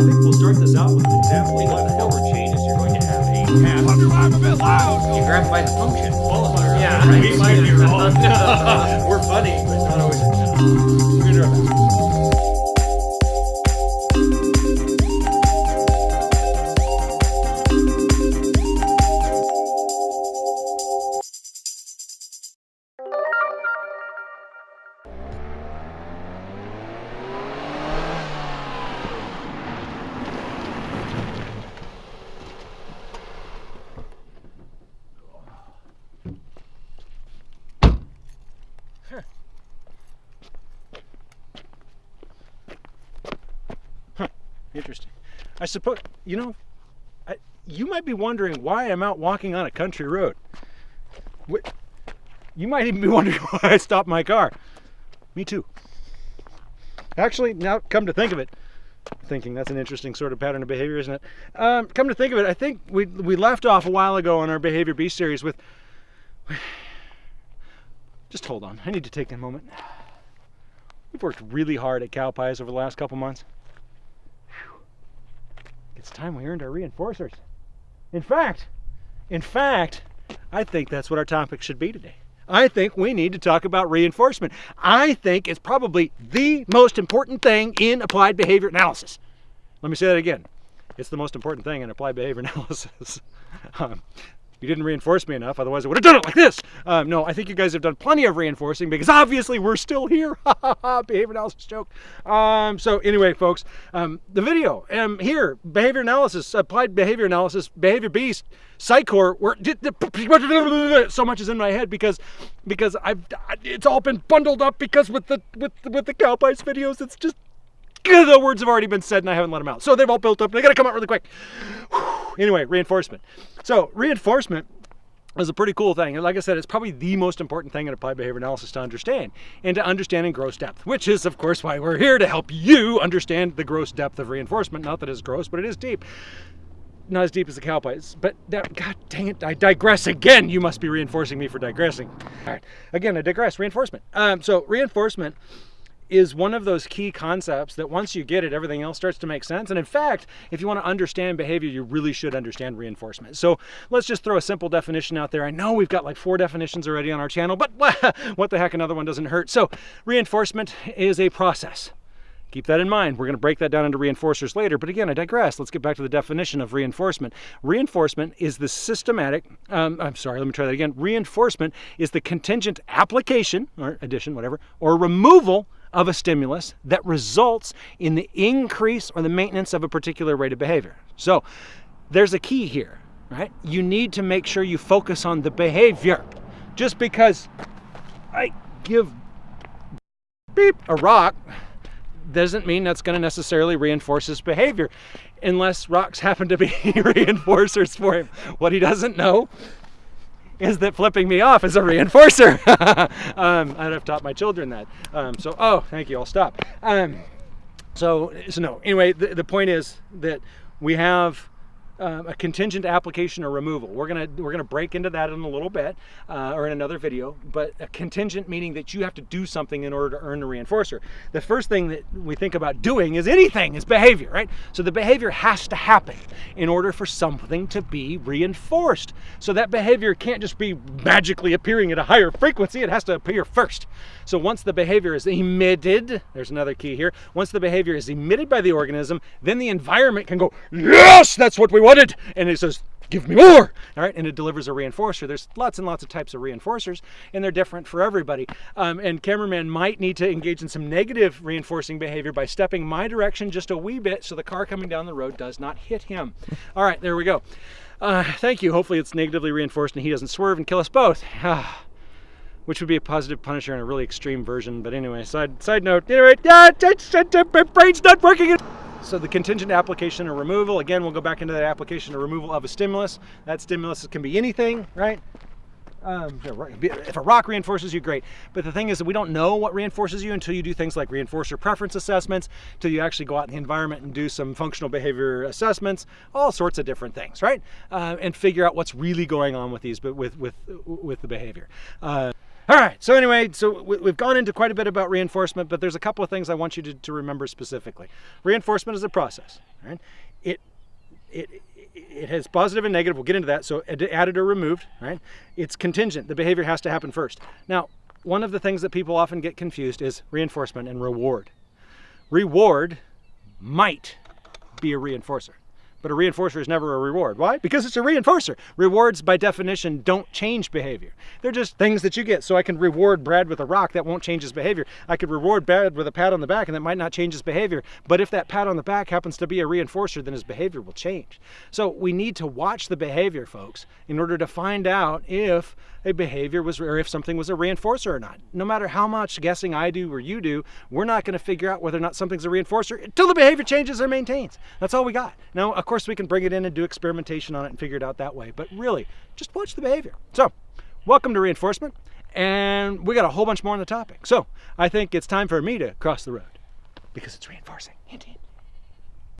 think we'll start this out with an example what the hell changes. You're going to have a path. I'm a bit loud. You grab by the function. Yeah, right. we might be wrong. We're funny, but not always. Interesting. I suppose, you know, I, you might be wondering why I'm out walking on a country road. Wh- You might even be wondering why I stopped my car. Me too. Actually, now come to think of it, thinking that's an interesting sort of pattern of behavior, isn't it? Um, come to think of it, I think we, we left off a while ago on our Behavior B series with. Just hold on, I need to take a moment. We've worked really hard at cow pies over the last couple months. Time we earned our reinforcers. In fact, in fact, I think that's what our topic should be today. I think we need to talk about reinforcement. I think it's probably the most important thing in applied behavior analysis. Let me say that again. It's the most important thing in applied behavior analysis. um, you didn't reinforce me enough, otherwise I would have done it like this. Um, no, I think you guys have done plenty of reinforcing because obviously we're still here. behavior analysis joke. Um, so anyway, folks, um, the video um, here, behavior analysis, applied behavior analysis, behavior beast, Psychor, so much is in my head because because I've it's all been bundled up because with the with with the cowpies videos, it's just the words have already been said and I haven't let them out. So they've all built up. And they got to come out really quick. Anyway, reinforcement. So reinforcement is a pretty cool thing. And like I said, it's probably the most important thing in applied behavior analysis to understand and to understand in gross depth, which is of course why we're here to help you understand the gross depth of reinforcement. Not that it's gross, but it is deep. Not as deep as the cowpies, but that, god dang it, I digress again. You must be reinforcing me for digressing. All right, again, I digress. Reinforcement. Um, so reinforcement is one of those key concepts that once you get it, everything else starts to make sense. And in fact, if you want to understand behavior, you really should understand reinforcement. So let's just throw a simple definition out there. I know we've got like four definitions already on our channel, but what the heck, another one doesn't hurt. So reinforcement is a process. Keep that in mind. We're going to break that down into reinforcers later. But again, I digress. Let's get back to the definition of reinforcement. Reinforcement is the systematic, um, I'm sorry, let me try that again. Reinforcement is the contingent application, or addition, whatever, or removal of a stimulus that results in the increase or the maintenance of a particular rate of behavior. So there's a key here, right? You need to make sure you focus on the behavior. Just because I give beep a rock doesn't mean that's going to necessarily reinforce his behavior unless rocks happen to be reinforcers for him. What he doesn't know is that flipping me off is a reinforcer. um, I'd have taught my children that. Um, so, oh, thank you, I'll stop. Um, so, so no, anyway, the, the point is that we have um, a contingent application or removal. We're gonna we're gonna break into that in a little bit uh, or in another video. But a contingent meaning that you have to do something in order to earn a reinforcer. The first thing that we think about doing is anything is behavior, right? So the behavior has to happen in order for something to be reinforced. So that behavior can't just be magically appearing at a higher frequency. It has to appear first. So once the behavior is emitted, there's another key here. Once the behavior is emitted by the organism, then the environment can go, yes, that's what we wanted. And it says, give me more. All right. And it delivers a reinforcer. There's lots and lots of types of reinforcers, and they're different for everybody. Um, and cameraman might need to engage in some negative reinforcing behavior by stepping my direction just a wee bit so the car coming down the road does not hit him. All right. There we go. Uh, thank you. Hopefully it's negatively reinforced and he doesn't swerve and kill us both. which would be a positive punisher in a really extreme version. But anyway, side side note. Anyway, my brain's not working. So the contingent application or removal, again, we'll go back into that application or removal of a stimulus. That stimulus can be anything, right? Um, if a rock reinforces you, great. But the thing is that we don't know what reinforces you until you do things like reinforcer preference assessments, until you actually go out in the environment and do some functional behavior assessments, all sorts of different things, right? Uh, and figure out what's really going on with these, but with with with the behavior. Uh, All right. So anyway, so we- we've gone into quite a bit about reinforcement, but there's a couple of things I want you to, to remember specifically. Reinforcement is a process. Right? It it it has positive and negative. We'll get into that. So added or removed. Right? It's contingent. The behavior has to happen first. Now, one of the things that people often get confused is reinforcement and reward. Reward might be a reinforcer. But a reinforcer is never a reward. Why? Because it's a reinforcer. Rewards, by definition, don't change behavior. They're just things that you get. So I can reward Brad with a rock that won't change his behavior. I could reward Brad with a pat on the back and that might not change his behavior. But if that pat on the back happens to be a reinforcer, then his behavior will change. So we need to watch the behavior, folks, in order to find out if a behavior was, or if something was a reinforcer or not. No matter how much guessing I do or you do, we're not going to figure out whether or not something's a reinforcer until the behavior changes or maintains. That's all we got. Now, of course, we can bring it in and do experimentation on it and figure it out that way. But really, just watch the behavior. So, welcome to reinforcement. And we got a whole bunch more on the topic. So, I think it's time for me to cross the road because it's reinforcing. Hint, hint.